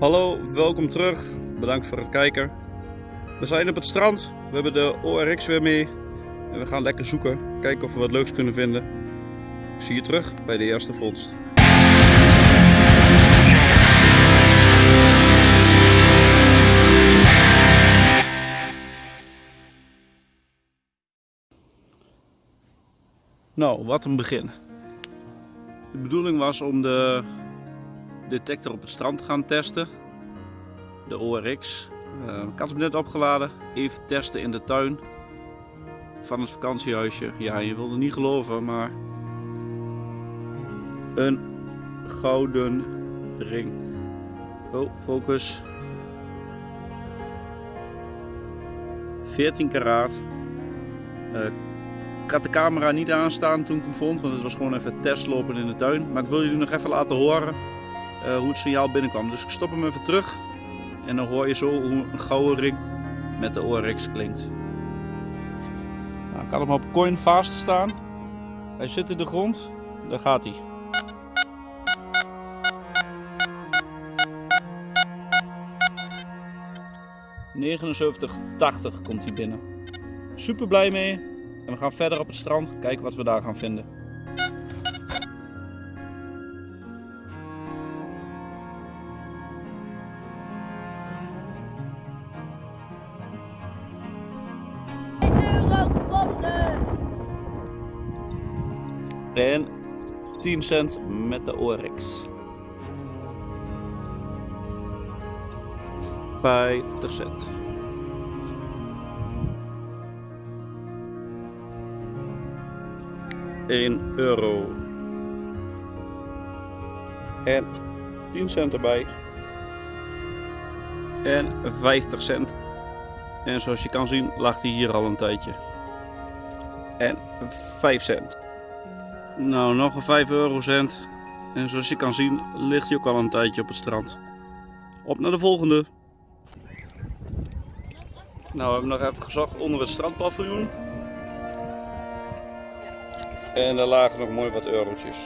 Hallo, welkom terug. Bedankt voor het kijken. We zijn op het strand. We hebben de ORX weer mee. En we gaan lekker zoeken. Kijken of we wat leuks kunnen vinden. Ik zie je terug bij de eerste vondst. Nou, wat een begin. De bedoeling was om de detector op het strand gaan testen. De ORX. Uh, ik had hem net opgeladen. Even testen in de tuin van het vakantiehuisje. Ja, je wilt het niet geloven, maar een gouden ring. Oh, focus. 14 karaat. Uh, ik had de camera niet aanstaan toen ik hem vond, want het was gewoon even testlopen in de tuin. Maar ik wil jullie nog even laten horen hoe het signaal binnenkwam. Dus ik stop hem even terug en dan hoor je zo hoe een gouden ring met de ORX klinkt. Nou, had hem op coin vast staan. Hij zit in de grond, daar gaat hij. ...79,80 komt hij binnen. Super blij mee. En we gaan verder op het strand kijken wat we daar gaan vinden. En 10 cent met de ORX. 50 cent. 1 euro. En 10 cent erbij. En 50 cent. En zoals je kan zien lag hij hier al een tijdje. En 5 cent. Nou, nog een 5 eurocent. En zoals je kan zien ligt hij ook al een tijdje op het strand. Op naar de volgende. Nou, we hebben nog even gezocht onder het strandpaviljoen. En daar lagen nog mooi wat eurotjes.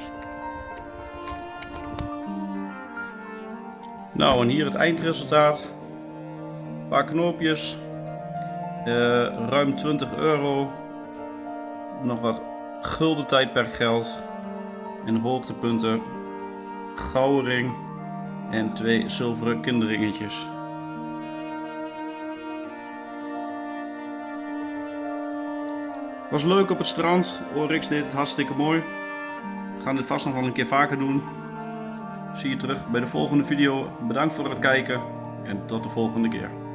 Nou, en hier het eindresultaat. Een paar knoopjes. Uh, ruim 20 euro. Nog wat gulden tijdperkgeld. En hoogtepunten. Gouden ring. En twee zilveren kinderringetjes. Was leuk op het strand. Oryx deed het hartstikke mooi. We gaan dit vast nog wel een keer vaker doen. Zie je terug bij de volgende video. Bedankt voor het kijken en tot de volgende keer.